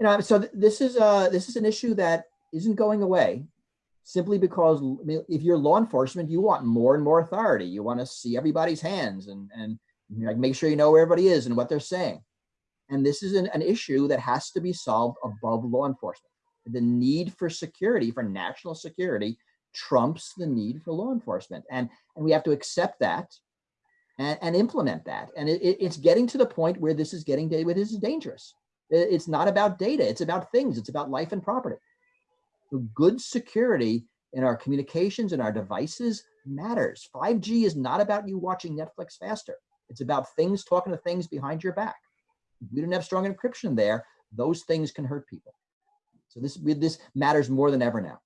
You know, so th- this is uh this is an issue that isn't going away simply because if you're law enforcement, you want more and more authority. You want to see everybody's hands and and like make sure you know where everybody is and what they're saying. And this is an, an issue that has to be solved above law enforcement. The need for security, for national security, trumps the need for law enforcement. And, and we have to accept that and, and implement that. And it, it- it's getting to the point where this is getting, where this is dangerous. It's not about data, it's about things, it's about life and property. Good security in our communications and our devices matters. 5G is not about you watching Netflix faster. It's about things talking to things behind your back. If we don't have strong encryption there, those things can hurt people. So this this matters more than ever now.